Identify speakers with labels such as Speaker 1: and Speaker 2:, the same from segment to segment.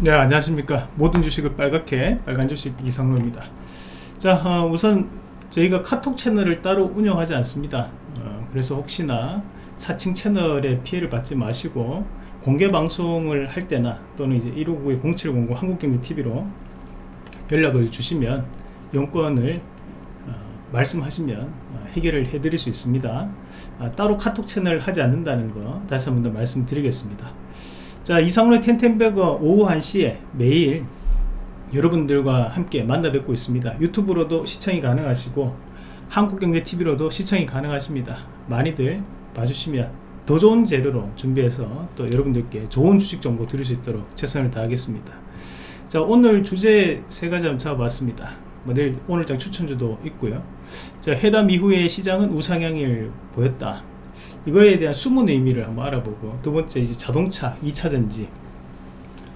Speaker 1: 네 안녕하십니까. 모든 주식을 빨갛게 빨간 주식 이상로입니다. 자 어, 우선 저희가 카톡 채널을 따로 운영하지 않습니다. 어, 그래서 혹시나 사칭 채널에 피해를 받지 마시고 공개 방송을 할 때나 또는 이제 159-0700 한국경제TV로 연락을 주시면 용건을 어, 말씀하시면 어, 해결을 해드릴 수 있습니다. 아, 따로 카톡 채널 하지 않는다는 거 다시 한 번 더 말씀드리겠습니다 자 이상훈의 텐텐베거 오후 1시에 매일 여러분들과 함께 만나 뵙고 있습니다. 유튜브로도 시청이 가능하시고 한국경제TV로도 시청이 가능하십니다. 많이들 봐주시면 더 좋은 재료로 준비해서 또 여러분들께 좋은 주식 정보 드릴 수 있도록 최선을 다하겠습니다. 자 오늘 주제 세 가지 한번 잡아봤습니다. 뭐 내일 오늘장 추천주도 있고요. 자 회담 이후에 시장은 우상향을 보였다 이거에 대한 숨은 의미를 한번 알아보고 두 번째 이제 자동차 2차전지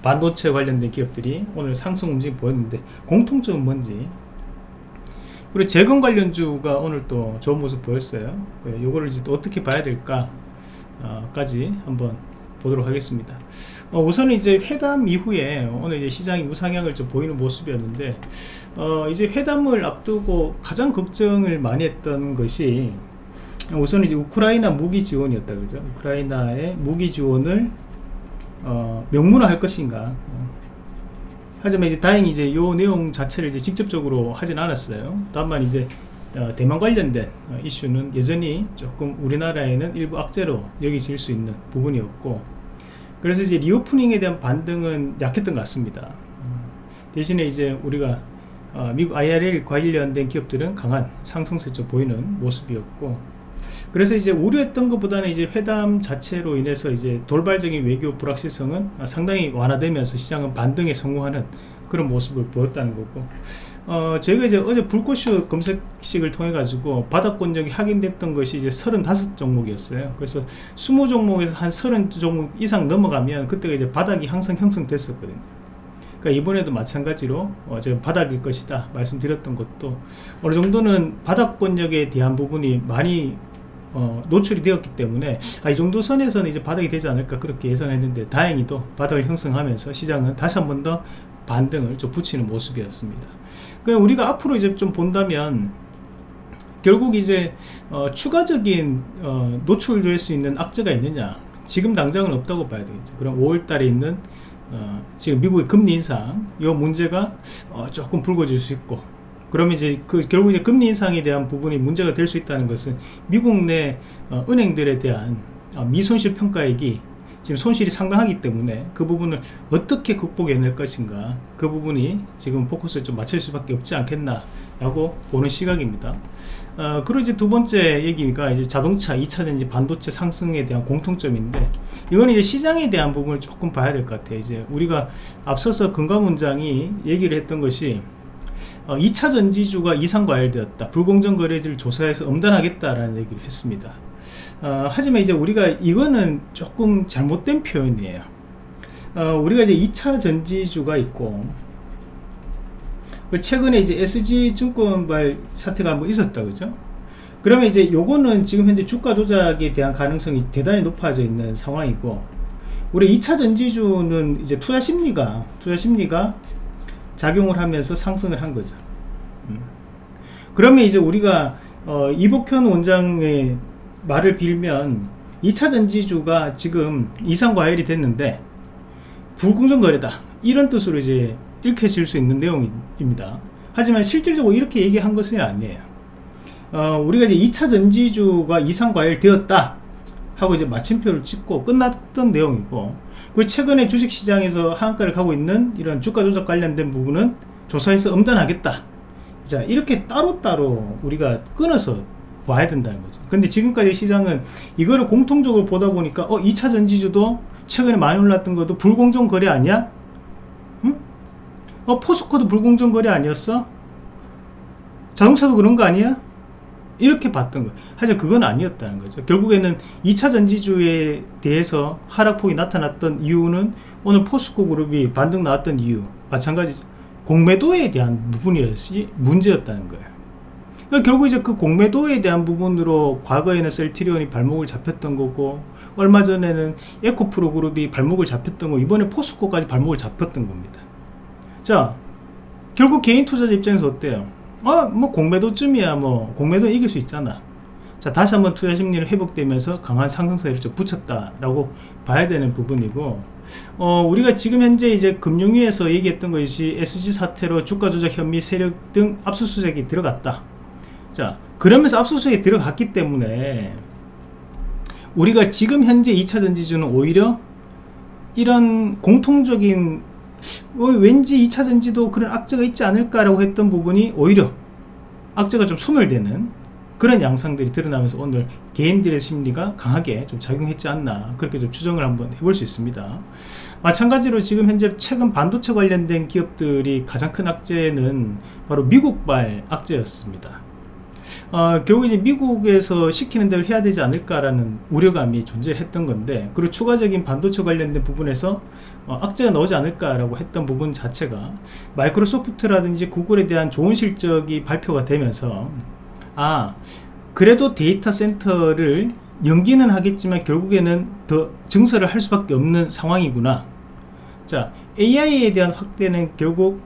Speaker 1: 반도체 관련된 기업들이 오늘 상승 움직임 보였는데 공통점은 뭔지. 그리고 재건 관련주가 오늘 또 좋은 모습 보였어요. 요거를 이제 또 어떻게 봐야 될까 어, 까지 한번 보도록 하겠습니다. 어, 우선 이제 회담 이후에 오늘 이제 시장이 우상향을 좀 보이는 모습이었는데 어, 이제 회담을 앞두고 가장 걱정을 많이 했던 것이 우선 이제 우크라이나 무기 지원이었다 그죠? 우크라이나의 무기 지원을 어, 명문화할 것인가. 하지만 이제 다행히 이제 요 내용 자체를 이제 직접적으로 하진 않았어요. 다만 이제 어, 대만 관련된 어, 이슈는 여전히 조금 우리나라에는 일부 악재로 여기질 수 있는 부분이었고 그래서 이제 리오프닝에 대한 반등은 약했던 것 같습니다. 대신에 이제 우리가 어, 미국 IRL 관련된 기업들은 강한 상승세 좀 보이는 모습이었고 그래서 이제 우려했던 것보다는 이제 회담 자체로 인해서 이제 돌발적인 외교 불확실성은 상당히 완화되면서 시장은 반등에 성공하는 그런 모습을 보였다는 거고. 어, 저희가 이제 어제 불꽃슈 검색식을 통해 가지고 바닥 권역이 확인됐던 것이 이제 35 종목이었어요. 그래서 20 종목에서 한 30 종목 이상 넘어가면 그때가 이제 바닥이 항상 형성됐었거든요. 그러니까 이번에도 마찬가지로 어, 제가 바닥일 것이다 말씀드렸던 것도 어느 정도는 바닥 권역에 대한 부분이 많이 어, 노출이 되었기 때문에 아, 이 정도 선에서는 이제 바닥이 되지 않을까 그렇게 예상했는데 다행히 또 바닥을 형성하면서 시장은 다시 한 번 더 반등을 좀 붙이는 모습이었습니다. 그 우리가 앞으로 이제 좀 본다면 결국 이제 어, 추가적인 어, 노출될 수 있는 악재가 있느냐 지금 당장은 없다고 봐야 되겠죠. 그럼 5월달에 있는 어, 지금 미국의 금리 인상 이 문제가 어, 조금 불거질 수 있고 그러면 이제 그 결국 이제 금리 인상에 대한 부분이 문제가 될 수 있다는 것은 미국 내 어, 은행들에 대한 어, 미손실 평가액이 지금 손실이 상당하기 때문에 그 부분을 어떻게 극복해낼 것인가 그 부분이 지금 포커스를 좀 맞출 수밖에 없지 않겠나 라고 보는 시각입니다. 어, 그리고 이제 두 번째 얘기가 이제 자동차 2차전지 반도체 상승에 대한 공통점인데 이건 이제 시장에 대한 부분을 조금 봐야 될 것 같아요. 이제 우리가 앞서서 금감원장이 얘기를 했던 것이 어, 2차 전지주가 이상 과열되었다. 불공정 거래를 조사해서 엄단하겠다라는 얘기를 했습니다. 어, 하지만 이제 우리가 이거는 조금 잘못된 표현이에요. 어, 우리가 이제 2차 전지주가 있고 그 최근에 이제 SG증권발 사태가 한번 있었다 그죠? 그러면 이제 요거는 지금 현재 주가 조작에 대한 가능성이 대단히 높아져 있는 상황이고 우리 2차 전지주는 이제 투자 심리가 투자 심리가 작용을 하면서 상승을 한 거죠. 음. 그러면 이제 우리가 어, 이복현 원장의 말을 빌면 2차 전지주가 지금 이상 과열이 됐는데 불공정 거래다. 이런 뜻으로 이제 읽혀질 수 있는 내용입니다. 하지만 실질적으로 이렇게 얘기한 것은 아니에요. 어, 우리가 이제 2차 전지주가 이상 과열 되었다 하고 이제 마침표를 찍고 끝났던 내용이고 그 최근에 주식시장에서 하한가를 가고 있는 이런 주가 조작 관련된 부분은 조사해서 엄단하겠다 자 이렇게 따로따로 우리가 끊어서 봐야 된다는 거죠 근데 지금까지 시장은 이거를 공통적으로 보다 보니까 어 2차 전지주도 최근에 많이 올랐던 것도 불공정 거래 아니야? 응? 어 포스코도 불공정 거래 아니었어? 자동차도 그런 거 아니야? 이렇게 봤던 거예요. 하지만 그건 아니었다는 거죠. 결국에는 2차 전지주에 대해서 하락폭이 나타났던 이유는 오늘 포스코 그룹이 반등 나왔던 이유 마찬가지죠 공매도에 대한 부분이었지 문제였다는 거예요. 그러니까 결국 이제 그 공매도에 대한 부분으로 과거에는 셀트리온이 발목을 잡혔던 거고 얼마 전에는 에코프로 그룹이 발목을 잡혔던 거 이번에 포스코까지 발목을 잡혔던 겁니다. 자 결국 개인 투자자 입장에서 어때요 아뭐 공매도쯤이야 뭐. 공매도 이길 수 있잖아. 자 다시 한번 투자 심리를 회복되면서 강한 상승세를 좀 붙였다라고 봐야 되는 부분이고 어 우리가 지금 현재 이제 금융위에서 얘기했던 것이 SG 사태로 주가 조작 혐의 세력 등 압수수색이 들어갔다. 자 그러면서 압수수색이 들어갔기 때문에 우리가 지금 현재 2차 전지주는 오히려 이런 공통적인 어, 왠지 2차전지도 그런 악재가 있지 않을까라고 했던 부분이 오히려 악재가 좀 소멸되는 그런 양상들이 드러나면서 오늘 개인들의 심리가 강하게 좀 작용했지 않나 그렇게 좀 추정을 한번 해볼 수 있습니다. 마찬가지로 지금 현재 최근 반도체 관련된 기업들이 가장 큰 악재는 바로 미국발 악재였습니다 어, 결국 이제 미국에서 시키는 대로 해야 되지 않을까라는 우려감이 존재했던 건데 그리고 추가적인 반도체 관련된 부분에서 어, 악재가 나오지 않을까라고 했던 부분 자체가 마이크로소프트라든지 구글에 대한 좋은 실적이 발표가 되면서 아 그래도 데이터 센터를 연기는 하겠지만 결국에는 더 증설을 할 수밖에 없는 상황이구나. 자 AI에 대한 확대는 결국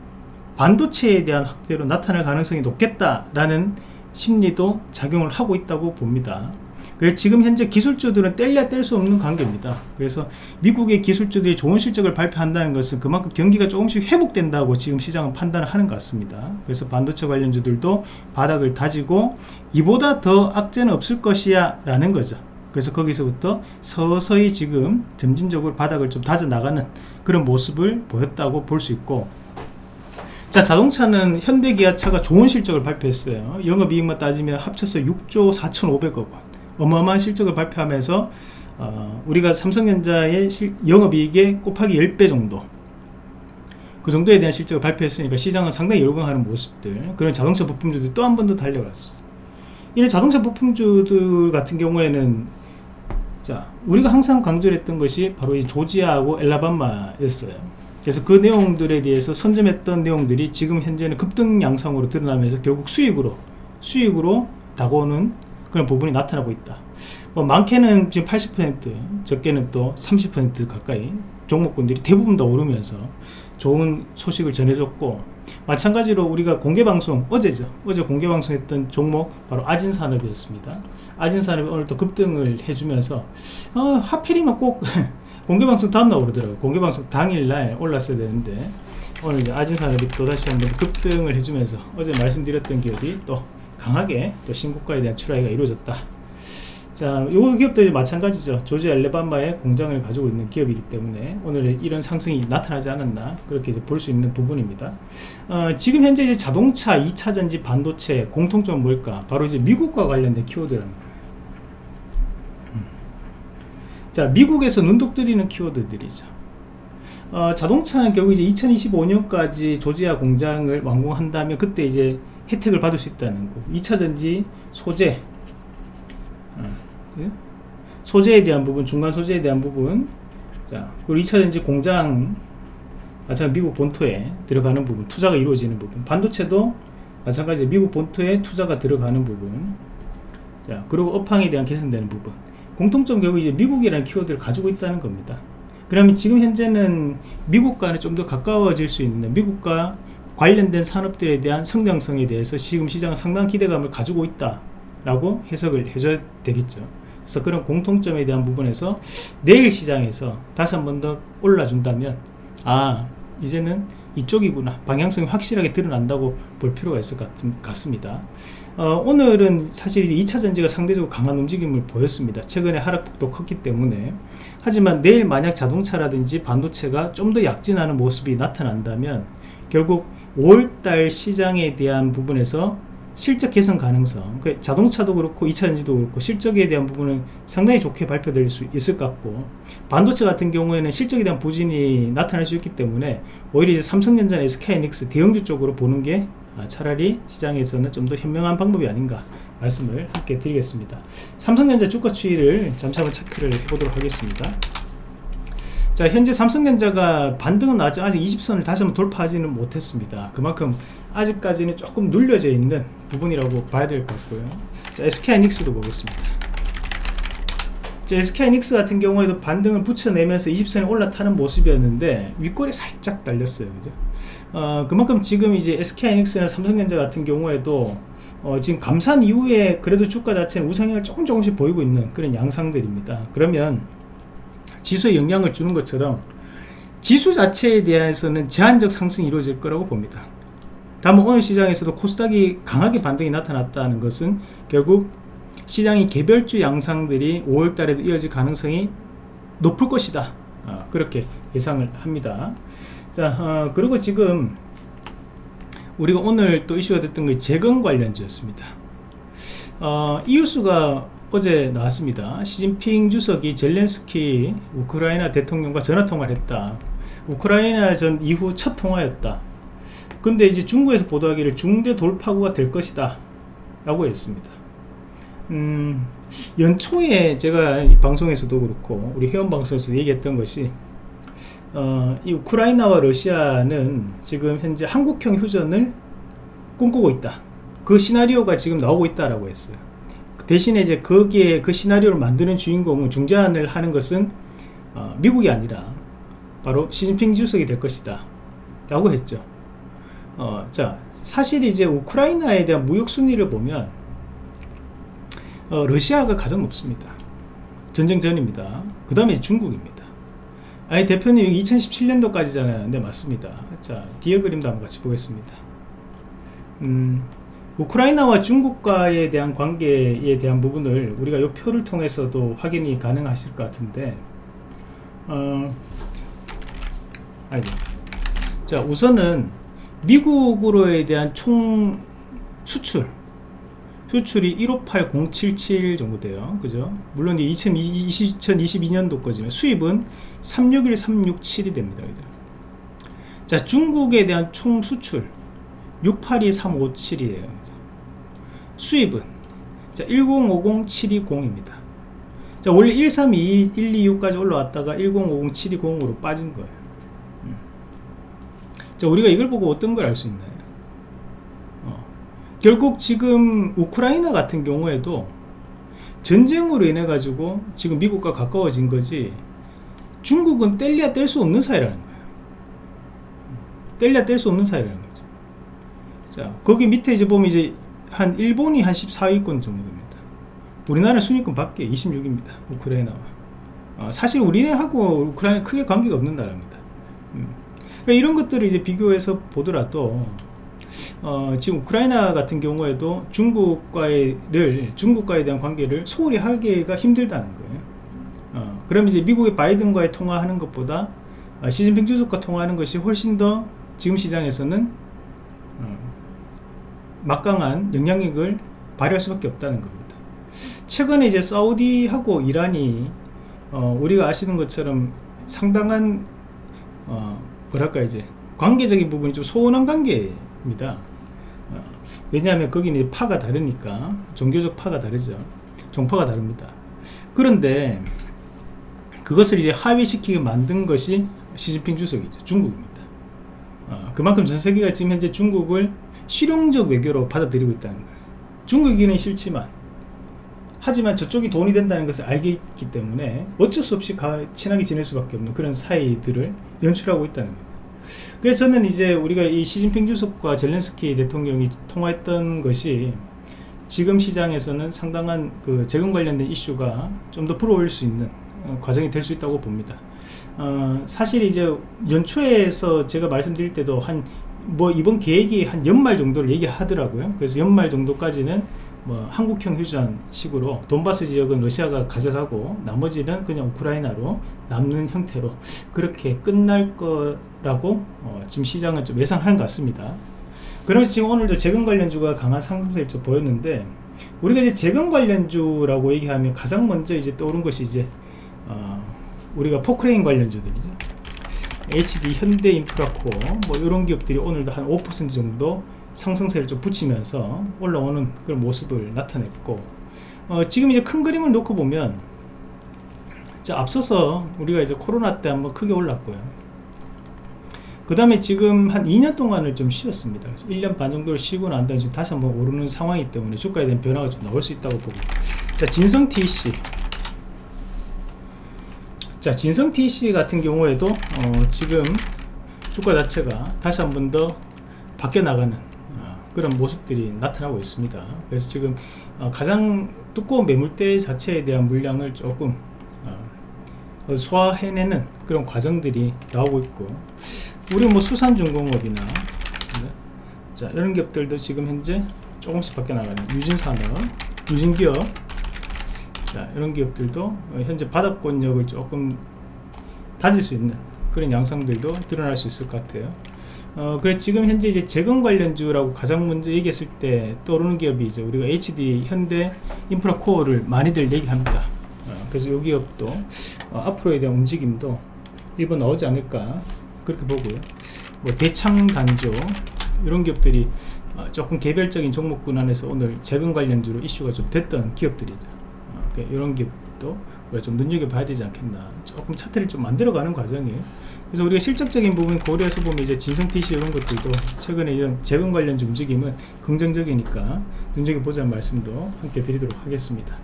Speaker 1: 반도체에 대한 확대로 나타날 가능성이 높겠다라는 심리도 작용을 하고 있다고 봅니다. 그래서 지금 현재 기술주들은 뗄래야 뗄수 없는 관계입니다. 그래서 미국의 기술주들이 좋은 실적을 발표한다는 것은 그만큼 경기가 조금씩 회복된다고 지금 시장은 판단을 하는 것 같습니다. 그래서 반도체 관련주들도 바닥을 다지고 이보다 더 악재는 없을 것이야 라는 거죠. 그래서 거기서부터 서서히 지금 점진적으로 바닥을 좀 다져 나가는 그런 모습을 보였다고 볼 수 있고 자 자동차는 현대기아차가 좋은 실적을 발표했어요. 영업이익만 따지면 합쳐서 6조 4,500억 원. 어마어마한 실적을 발표하면서 어, 우리가 삼성전자의 실, 영업이익의 곱하기 10배 정도. 그 정도에 대한 실적을 발표했으니까 시장은 상당히 열광하는 모습들 그런 자동차 부품주들이 또 한 번 더 달려갔어 이런 자동차 부품주들 같은 경우에는 자 우리가 항상 강조를 했던 것이 바로 이 조지아하고 엘라바마였어요 그래서 그 내용들에 대해서 선점했던 내용들이 지금 현재는 급등 양상으로 드러나면서 결국 수익으로 수익으로 다가오는 그런 부분이 나타나고 있다. 뭐 많게는 지금 80% 적게는 또 30% 가까이 종목군들이 대부분 다 오르면서 좋은 소식을 전해줬고 마찬가지로 우리가 공개방송 어제죠. 어제 공개방송했던 종목 바로 아진산업이었습니다. 아진산업이 오늘 또 급등을 해주면서 어, 하필이면 꼭 공개방송 다음날 오르더라고요 공개방송 당일날 올랐어야 되는데 오늘 이제 아진산업이 또다시 한번 급등을 해주면서 어제 말씀드렸던 기업이 또 강하게 또 신고가에 대한 출하가 이루어졌다 자, 요 기업도 마찬가지죠. 조지 엘레바마에 공장을 가지고 있는 기업이기 때문에 오늘 이런 상승이 나타나지 않았나 그렇게 볼수 있는 부분입니다. 어, 지금 현재 이제 자동차, 2차 전지, 반도체 공통점은 뭘까? 바로 이제 미국과 관련된 키워드라는 거예요. 음. 자, 미국에서 눈독들이는 키워드들이죠. 어, 자동차는 결국 이제 2025년까지 조지아 공장을 완공한다면 그때 이제 혜택을 받을 수 있다는 거. 2차 전지 소재, 예? 소재에 대한 부분, 중간 소재에 대한 부분, 자, 그리고 2차 전지 공장, 마찬가지 미국 본토에 들어가는 부분, 투자가 이루어지는 부분, 반도체도 마찬가지 미국 본토에 투자가 들어가는 부분, 자, 그리고 업황에 대한 개선되는 부분, 공통점 결국 이제 미국이라는 키워드를 가지고 있다는 겁니다. 그러면 지금 현재는 미국과는 좀 더 가까워질 수 있는 미국과 관련된 산업들에 대한 성장성에 대해서 지금 시장은 상당한 기대감을 가지고 있다 라고 해석을 해줘야 되겠죠 그래서 그런 공통점에 대한 부분에서 내일 시장에서 다시 한 번 더 올라준다면 아 이제는 이쪽이구나. 방향성이 확실하게 드러난다고 볼 필요가 있을 것 같 습니다. 어, 오늘은 사실 이제 2차 전지가 상대적으로 강한 움직임을 보였습니다. 최근에 하락폭도 컸기 때문에. 하지만 내일 만약 자동차라든지 반도체가 좀 더 약진하는 모습이 나타난다면 결국 5월달 시장에 대한 부분에서 실적 개선 가능성 그 자동차도 그렇고 2차전지도 그렇고 실적에 대한 부분은 상당히 좋게 발표될 수 있을 것 같고 반도체 같은 경우에는 실적에 대한 부진이 나타날 수 있기 때문에 오히려 이제 삼성전자나 SK이닉스 대형주 쪽으로 보는 게 아, 차라리 시장에서는 좀 더 현명한 방법이 아닌가 말씀을 함께 드리겠습니다. 삼성전자 주가 추이를 잠시 한번 체크를 해보도록 하겠습니다. 자 현재 삼성전자가 반등은 아직 아직 20선을 다시 한번 돌파하지는 못했습니다. 그만큼 아직까지는 조금 눌려져 있는 부분이라고 봐야 될 것 같고요. 자 SK하이닉스도 보겠습니다. 자, SK하이닉스 같은 경우에도 반등을 붙여내면서 20선에 올라타는 모습이었는데 윗골이 살짝 달렸어요. 그죠? 어, 그만큼 지금 이제 SK하이닉스나 삼성전자 같은 경우에도 어, 지금 감산 이후에 그래도 주가 자체는 우상향을 조금 조금씩 보이고 있는 그런 양상들입니다. 그러면 지수에 영향을 주는 것처럼 지수 자체에 대해서는 제한적 상승이 이루어질 거라고 봅니다 다만 오늘 시장에서도 코스닥이 강하게 반등이 나타났다는 것은 결국 시장이 개별주 양상들이 5월달에도 이어질 가능성이 높을 것이다. 어, 그렇게 예상을 합니다. 자 어, 그리고 지금 우리가 오늘 또 이슈가 됐던 게 재건 관련주였습니다. 어, 이 뉴스가 어제 나왔습니다. 시진핑 주석이 젤렌스키 우크라이나 대통령과 전화통화를 했다. 우크라이나 전 이후 첫 통화였다 근데 이제 중국에서 보도하기를 중대 돌파구가 될 것이다 라고 했습니다 음, 연초에 제가 방송에서도 그렇고 우리 회원 방송에서 얘기했던 것이 어, 이 우크라이나와 러시아는 지금 현재 한국형 휴전을 꿈꾸고 있다. 그 시나리오가 지금 나오고 있다라고 했어요. 대신에 이제 거기에 그 시나리오를 만드는 주인공은 중재안을 하는 것은 어, 미국이 아니라 바로 시진핑 주석이 될 것이다. 라고 했죠. 어, 자, 사실 이제 우크라이나에 대한 무역 순위를 보면 어, 러시아가 가장 높습니다. 전쟁 전입니다. 그 다음에 중국입니다. 아니 대표님 2017년도까지잖아요. 네 맞습니다. 자 뒤에 그림도 한번 같이 보겠습니다. 음, 우크라이나와 중국과에 대한 관계에 대한 부분을 우리가 이 표를 통해서도 확인이 가능하실 것 같은데 어, 아니, 자 우선은 미국으로에 대한 총 수출 수출이 158077 정도 돼요. 그죠? 물론 2020, 2022년도 거지만 수입은 361367이 됩니다 그죠 자 중국에 대한 총 수출 682357이에요. 수입은. 자 1050720입니다. 자 원래 1322 126까지 올라왔다가 1050720으로 빠진 거예요. 음. 자 우리가 이걸 보고 어떤 걸 알 수 있나요? 결국 지금 우크라이나 같은 경우에도 전쟁으로 인해 가지고 지금 미국과 가까워진 거지 중국은 뗄래야 뗄 수 없는 사이라는 거예요. 뗄래야 뗄 수 없는 사이라는 거죠. 자 거기 밑에 이제 보면 이제 한 일본이 한 14위권 정도 됩니다. 우리나라 순위권 밖에 26입니다 우크라이나와. 어, 사실 우리네하고 우크라이나 크게 관계가 없는 나라입니다. 음. 그러니까 이런 것들을 이제 비교해서 보더라도 어, 지금 우크라이나 같은 경우에도 중국과의를 중국과에 대한 관계를 소홀히 하기가 힘들다는 거예요. 어, 그럼 이제 미국의 바이든과의 통화하는 것보다 어, 시진핑 주석과 통화하는 것이 훨씬 더 지금 시장에서는 어, 막강한 영향력을 발휘할 수밖에 없다는 겁니다. 최근에 이제 사우디하고 이란이 어, 우리가 아시는 것처럼 상당한 어, 뭐랄까 이제 관계적인 부분이 좀 소원한 관계입니다. 어, 왜냐하면 거기는 파가 다르니까 종교적 파가 다르죠. 종파가 다릅니다. 그런데 그것을 이제 하위시키게 만든 것이 시진핑 주석이죠. 중국입니다. 어, 그만큼 전 세계가 지금 현재 중국을 실용적 외교로 받아들이고 있다는 거예요. 중국이기는 싫지만 하지만 저쪽이 돈이 된다는 것을 알겠기 때문에 어쩔 수 없이 친하게 지낼 수밖에 없는 그런 사이들을 연출하고 있다는 거예요 그래서 저는 이제 우리가 이 시진핑 주석과 젤렌스키 대통령이 통화했던 것이 지금 시장에서는 상당한 그 재건 관련된 이슈가 좀더 불어올 수 있는 어, 과정이 될 수 있다고 봅니다. 어, 사실 이제 연초에서 제가 말씀드릴 때도 한 뭐 이번 계획이 한 연말 정도를 얘기하더라고요. 그래서 연말 정도까지는 뭐 한국형 휴전 식으로 돈바스 지역은 러시아가 가져가고 나머지는 그냥 우크라이나로 남는 형태로 그렇게 끝날 거라고 어, 지금 시장은 좀 예상하는 것 같습니다. 그러면 지금 오늘도 재건 관련주가 강한 상승세를 좀 보였는데 우리가 이제 재건 관련주라고 얘기하면 가장 먼저 이제 떠오른 것이 이제 어, 우리가 포크레인 관련주들이죠. HD 현대인프라코 뭐 이런 기업들이 오늘도 한 5% 정도 상승세를 좀 붙이면서 올라오는 그런 모습을 나타냈고 어, 지금 이제 큰 그림을 놓고 보면 자, 앞서서 우리가 이제 코로나 때 한번 크게 올랐고요 그 다음에 지금 한 2년 동안을 좀 쉬었습니다. 1년 반 정도를 쉬고 난 다음에 지금 다시 한번 오르는 상황이기 때문에 주가에 대한 변화가 좀 나올 수 있다고 보고. 자, 진성 TC. 자, 진성 TC 같은 경우에도, 어, 지금 주가 자체가 다시 한번 더 바뀌어 나가는 어, 그런 모습들이 나타나고 있습니다. 그래서 지금 어, 가장 두꺼운 매물대 자체에 대한 물량을 조금 어, 소화해내는 그런 과정들이 나오고 있고 우리 뭐 수산중공업이나 네. 자 이런 기업들도 지금 현재 조금씩 바뀌어 나가는 유진산업, 유진기업 자 이런 기업들도 현재 바닥권력을 조금 다질 수 있는 그런 양상들도 드러날 수 있을 것 같아요. 어, 그래 지금 현재 이제 재건 관련주라고 가장 먼저 얘기했을 때 떠오르는 기업이 이제 우리가 HD 현대 인프라 코어를 많이들 얘기합니다. 어, 그래서 이 기업도 어, 앞으로에 대한 움직임도 일본 나오지 않을까 그렇게 보고요. 뭐 대창 단조 이런 기업들이 어, 조금 개별적인 종목군 안에서 오늘 재건 관련주로 이슈가 좀 됐던 기업들이죠. 어, 이런 기업도 우리가 좀 눈여겨봐야 되지 않겠나. 조금 차트를 좀 만들어가는 과정이에요. 그래서 우리가 실적적인 부분 고려해서 보면 이제 진성TC 이런 것들도 최근에 이런 재건 관련주 움직임은 긍정적이니까 눈여겨 보자는 말씀도 함께 드리도록 하겠습니다.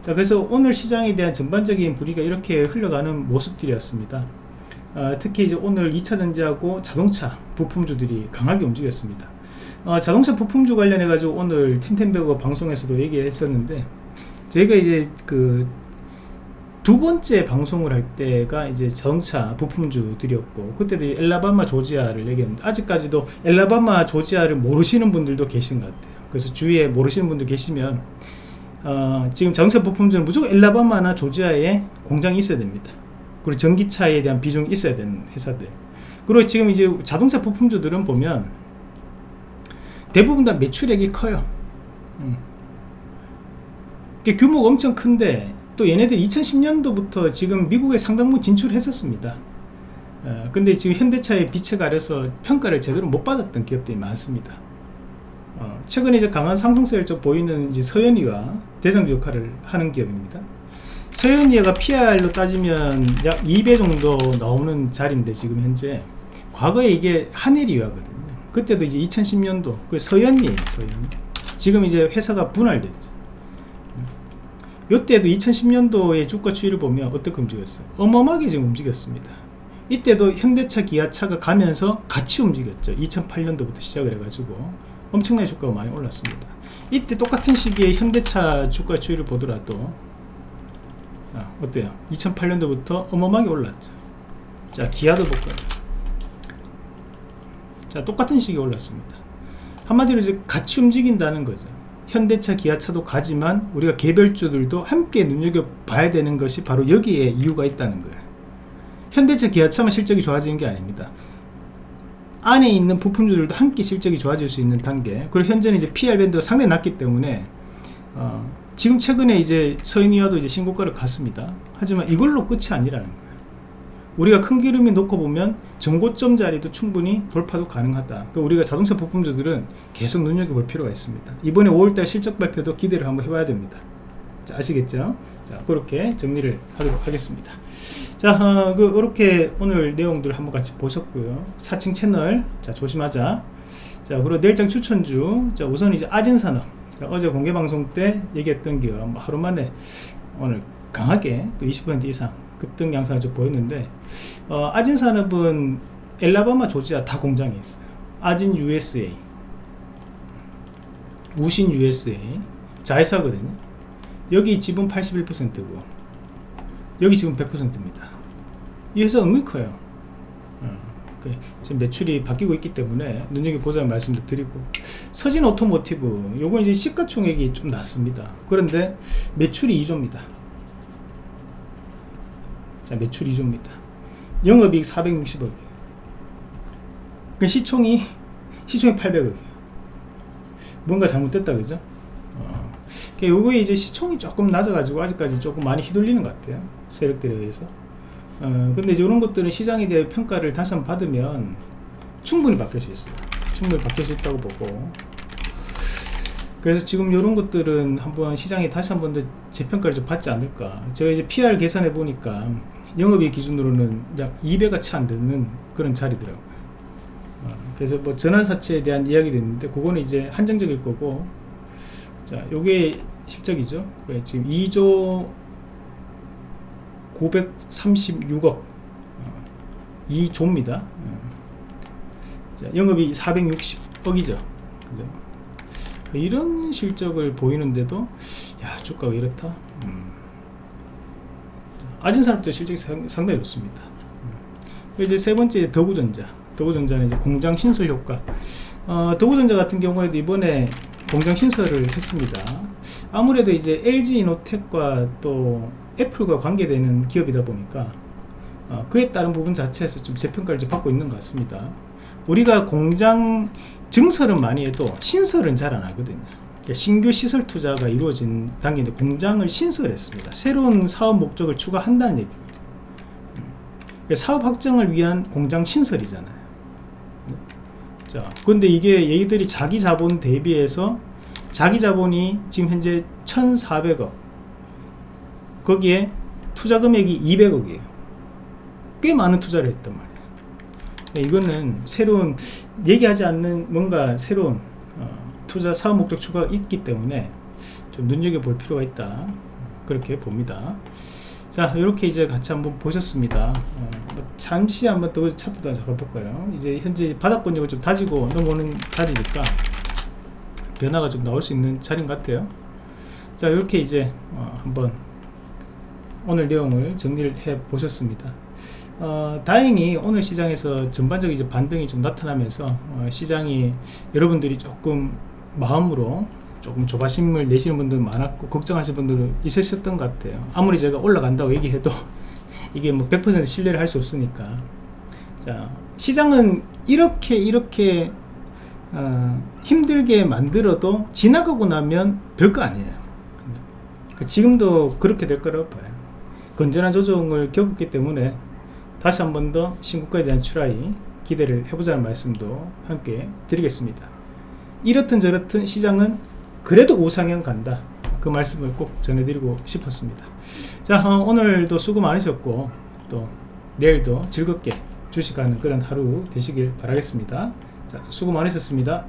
Speaker 1: 자, 그래서 오늘 시장에 대한 전반적인 분위기가 이렇게 흘러가는 모습들이었습니다. 어, 특히 이제 오늘 2차전지하고 자동차 부품주들이 강하게 움직였습니다. 어, 자동차 부품주 관련해 가지고 오늘 텐텐베거 방송에서도 얘기했었는데 저희가 이제 그 두 번째 방송을 할 때가 이제 자동차 부품주들이었고 그때도 엘라바마 조지아를 얘기했는데 아직까지도 엘라바마 조지아를 모르시는 분들도 계신 것 같아요. 그래서 주위에 모르시는 분들 계시면 어, 지금 자동차 부품주는 무조건 엘라바마나 조지아에 공장이 있어야 됩니다. 그리고 전기차에 대한 비중이 있어야 되는 회사들. 그리고 지금 이제 자동차 부품주들은 보면 대부분 다 매출액이 커요. 음. 규모가 엄청 큰데 또 얘네들 2010년도부터 지금 미국에 상당부 진출했었습니다. 어, 근데 지금 현대차의 빛에 가려서 평가를 제대로 못 받았던 기업들이 많습니다. 어, 최근에 이제 강한 상승세를 좀 보이는 이제 서현이가 대장주 역할을 하는 기업입니다. 서현이가 PR로 따지면 약 2배 정도 나오는 자리인데 지금 현재 과거에 이게 한일이화거든요. 그때도 이제 2010년도 그 서현이에요, 서현. 지금 이제 회사가 분할됐죠. 이때도 2010년도의 주가 추이를 보면 어떻게 움직였어요? 어마어마하게 지금 움직였습니다. 이때도 현대차, 기아차가 가면서 같이 움직였죠. 2008년도부터 시작을 해가지고 엄청나게 주가가 많이 올랐습니다. 이때 똑같은 시기에 현대차 주가 추이를 보더라도 아, 어때요? 2008년도부터 어마어마하게 올랐죠. 자, 기아도 볼까요? 자, 똑같은 시기에 올랐습니다. 한마디로 이제 같이 움직인다는 거죠. 현대차, 기아차도 가지만 우리가 개별주들도 함께 눈여겨봐야 되는 것이 바로 여기에 이유가 있다는 거예요. 현대차, 기아차만 실적이 좋아지는 게 아닙니다. 안에 있는 부품주들도 함께 실적이 좋아질 수 있는 단계 그리고 현재는 이제 PR 밴드가 상당히 낮기 때문에 어, 지금 최근에 이제 서인이와도 이제 신고가를 갔습니다. 하지만 이걸로 끝이 아니라는 거예요. 우리가 큰 기름이 놓고 보면 정고점 자리도 충분히 돌파도 가능하다. 그러니까 우리가 자동차 부품주들은 계속 눈여겨볼 필요가 있습니다. 이번에 5월달 실적 발표도 기대를 한번 해봐야 됩니다. 자, 아시겠죠? 자, 그렇게 정리를 하도록 하겠습니다. 자, 어, 그, 이렇게 오늘 내용들 한번 같이 보셨고요. 4층 채널, 자, 조심하자. 자, 그리고 내일장 추천주, 자, 우선 이제 아진산업. 어제 공개 방송 때 얘기했던 게뭐 하루 만에 오늘 강하게 또 20% 이상 급등 양상을 좀 보였는데 어, 아진 산업은 엘라바마 조지아 다 공장이 있어요. 아진 USA, 우신 USA, 자회사거든요. 여기 지분 81%고 여기 지금 100%입니다. 이 회사 은근 커요. 그 지금 매출이 바뀌고 있기 때문에 눈여겨보자는 말씀도 드리고 서진 오토모티브 요건 이제 시가총액이 좀 낮습니다 그런데 매출이 2조입니다 자 매출 2조입니다 영업이익 460억 그 시총이 시총이 800억이에요 뭔가 잘못됐다 그죠 어. 요거에 이제 시총이 조금 낮아가지고 아직까지 조금 많이 휘둘리는 것 같아요 세력들에 의해서 어, 근데 이런 것들은 시장에 대해 평가를 다시 한번 받으면 충분히 바뀔 수 있어요. 충분히 바뀔 수 있다고 보고. 그래서 지금 이런 것들은 한번 시장이 다시 한번 더 재평가를 좀 받지 않을까. 제가 이제 PR 계산해 보니까 영업이 기준으로는 약 2배가 채 안 되는 그런 자리더라고요. 그래서 뭐 전환사채에 대한 이야기도 있는데 그거는 이제 한정적일 거고 자 요게 실적이죠 네, 지금 2조 936억 2조입니다 자, 영업이 460억이죠 이런 실적을 보이는데도 야 주가가 이렇다 음. 아진산업도 실적이 상, 상당히 좋습니다. 음. 이제 세 번째 더구전자. 더구전자는 이제 공장 신설 효과. 어, 더구전자 같은 경우에도 이번에 공장 신설을 했습니다. 아무래도 이제 LG 이노텍과 또 애플과 관계되는 기업이다 보니까 어, 그에 따른 부분 자체에서 좀 재평가를 좀 받고 있는 것 같습니다. 우리가 공장 증설은 많이 해도 신설은 잘 안 하거든요 신규 시설 투자가 이루어진 단계인데 공장을 신설했습니다. 새로운 사업 목적을 추가한다는 얘기거든요 그러니까 사업 확정을 위한 공장 신설이잖아요. 자 근데 이게 얘들이 자기 자본 대비해서 자기 자본이 지금 현재 1400억 거기에 투자 금액이 200억이에요. 꽤 많은 투자를 했단 말이에요. 이거는 새로운 얘기하지 않는 뭔가 새로운 어, 투자 사업 목적 추가가 있기 때문에 좀 눈여겨볼 필요가 있다. 그렇게 봅니다. 자 이렇게 이제 같이 한번 보셨습니다. 어, 뭐 잠시 한번 더 차트도 잡아볼까요? 이제 현재 바닥권력을 좀 다지고 넘어오는 자리니까 변화가 좀 나올 수 있는 자리인 것 같아요. 자 이렇게 이제 어, 한번 오늘 내용을 정리를 해 보셨습니다. 어, 다행히 오늘 시장에서 전반적인 이제 반등이 좀 나타나면서 어, 시장이 여러분들이 조금 마음으로 조금 조바심을 내시는 분들 많았고 걱정하시는 분들도 있으셨던 것 같아요. 아무리 제가 올라간다고 얘기해도 이게 뭐 100% 신뢰를 할 수 없으니까. 자 시장은 이렇게 이렇게 어, 힘들게 만들어도 지나가고 나면 별거 아니에요. 지금도 그렇게 될 거라고 봐요. 건전한 조정을 겪었기 때문에 다시 한 번 더 신고가에 대한 추라이 기대를 해보자는 말씀도 함께 드리겠습니다 이렇든 저렇든 시장은 그래도 우상향 간다. 그 말씀을 꼭 전해드리고 싶었습니다. 자 어, 오늘도 수고 많으셨고 또 내일도 즐겁게 주식하는 그런 하루 되시길 바라겠습니다. 자 수고 많으셨습니다